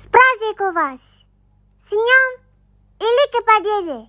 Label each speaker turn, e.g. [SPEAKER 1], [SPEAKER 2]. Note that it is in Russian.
[SPEAKER 1] С праздником вас! С днем Великой Победы!